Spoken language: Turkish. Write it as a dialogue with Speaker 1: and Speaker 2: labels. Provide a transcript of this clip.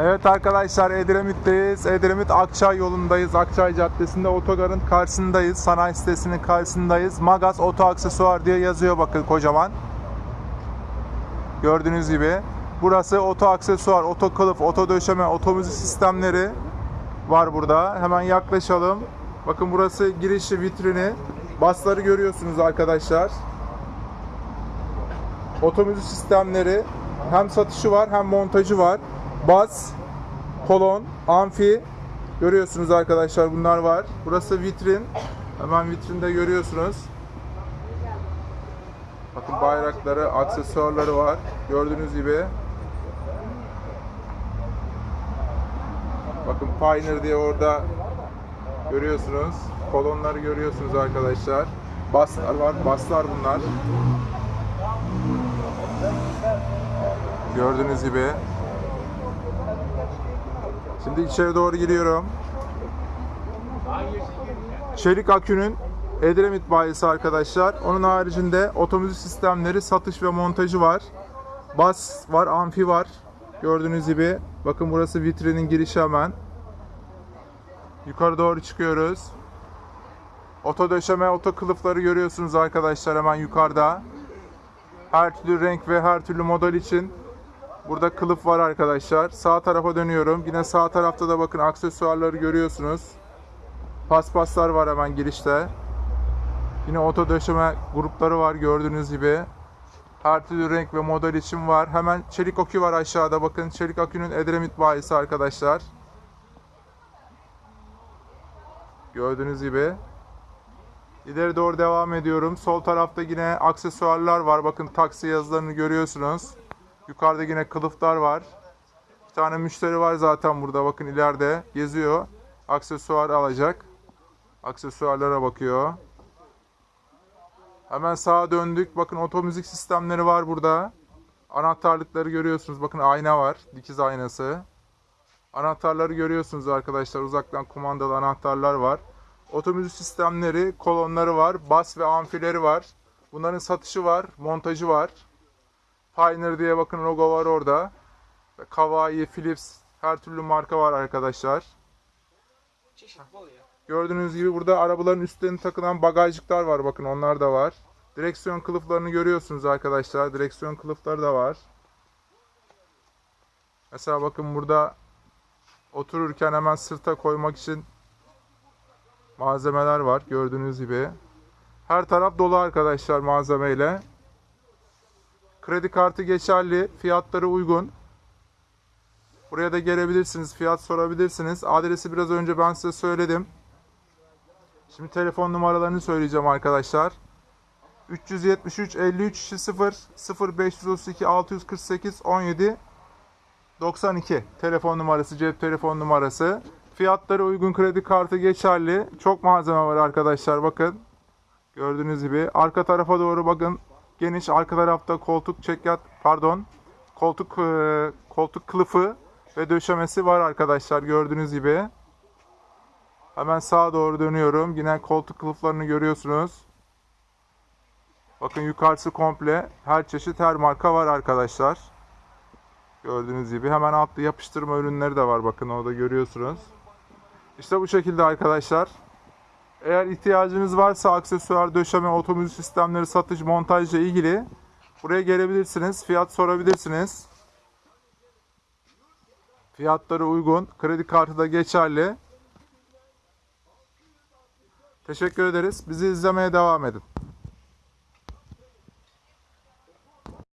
Speaker 1: Evet arkadaşlar Edremit'teyiz. Edremit Akçay yolundayız. Akçay Caddesi'nde otogarın karşısındayız. Sanayi sitesinin karşısındayız. Magas Oto Aksesuar diye yazıyor bakın kocaman. Gördüğünüz gibi. Burası oto aksesuar, oto kılıf, oto döşeme, oto sistemleri var burada. Hemen yaklaşalım. Bakın burası girişi, vitrini. Basları görüyorsunuz arkadaşlar. Otomüzik sistemleri hem satışı var hem montajı var. Bas, kolon, amfi görüyorsunuz arkadaşlar bunlar var. Burası vitrin. Hemen vitrinde görüyorsunuz. Bakın bayrakları, aksesuarları var. Gördüğünüz gibi. Bakın Pioneer diye orada görüyorsunuz. Kolonları görüyorsunuz arkadaşlar. Baslar var. Baslar bunlar. Gördüğünüz gibi. Şimdi içeri doğru giriyorum. Çelik akünün Edremit bayisi arkadaşlar. Onun haricinde otomüzik sistemleri satış ve montajı var. Bas var, amfi var. Gördüğünüz gibi. Bakın burası vitrinin girişi hemen. Yukarı doğru çıkıyoruz. Oto döşeme, oto kılıfları görüyorsunuz arkadaşlar hemen yukarıda. Her türlü renk ve her türlü model için burada kılıf var arkadaşlar. Sağ tarafa dönüyorum. Yine sağ tarafta da bakın aksesuarları görüyorsunuz. Paspaslar var hemen girişte. Yine oto döşeme grupları var gördüğünüz gibi. Her türlü renk ve model için var. Hemen çelik akü var aşağıda. Bakın çelik akünün Edremit bayisi arkadaşlar. Gördüğünüz gibi. İleri doğru devam ediyorum. Sol tarafta yine aksesuarlar var. Bakın taksi yazılarını görüyorsunuz. Yukarıda yine kılıflar var. Bir tane müşteri var zaten burada. Bakın ileride geziyor. Aksesuar alacak. Aksesuarlara bakıyor. Hemen sağa döndük. Bakın otomüzik sistemleri var burada. Anahtarlıkları görüyorsunuz. Bakın ayna var. Dikiz aynası. Anahtarları görüyorsunuz arkadaşlar. Uzaktan kumandalı anahtarlar var. Otomüzik sistemleri, kolonları var. Bas ve amfileri var. Bunların satışı var. Montajı var. Pioneer diye bakın logo var orada. Kawai, Philips her türlü marka var arkadaşlar. Gördüğünüz gibi burada arabaların üstlerine takılan bagajlıklar var. Bakın onlar da var. Direksiyon kılıflarını görüyorsunuz arkadaşlar. Direksiyon kılıfları da var. Mesela bakın burada otururken hemen sırta koymak için malzemeler var. Gördüğünüz gibi. Her taraf dolu arkadaşlar malzemeyle. Kredi kartı geçerli. Fiyatları uygun. Buraya da gelebilirsiniz. Fiyat sorabilirsiniz. Adresi biraz önce ben size söyledim. Şimdi telefon numaralarını söyleyeceğim arkadaşlar. 373 53 0 0532 648 17 92 telefon numarası, cep telefon numarası. Fiyatları uygun kredi kartı geçerli. Çok malzeme var arkadaşlar bakın. Gördüğünüz gibi. Arka tarafa doğru bakın. Geniş arka tarafta koltuk çekyat pardon. Koltuk e, koltuk kılıfı ve döşemesi var arkadaşlar gördüğünüz gibi. Hemen sağa doğru dönüyorum. Yine koltuk kılıflarını görüyorsunuz. Bakın yukarısı komple her çeşit her marka var arkadaşlar. Gördüğünüz gibi hemen altta yapıştırma ürünleri de var bakın orada görüyorsunuz. İşte bu şekilde arkadaşlar. Eğer ihtiyacınız varsa aksesuar, döşeme, otomüzik sistemleri, satış, montajla ilgili buraya gelebilirsiniz. Fiyat sorabilirsiniz. Fiyatları uygun. Kredi kartı da geçerli. Teşekkür ederiz. Bizi izlemeye devam edin.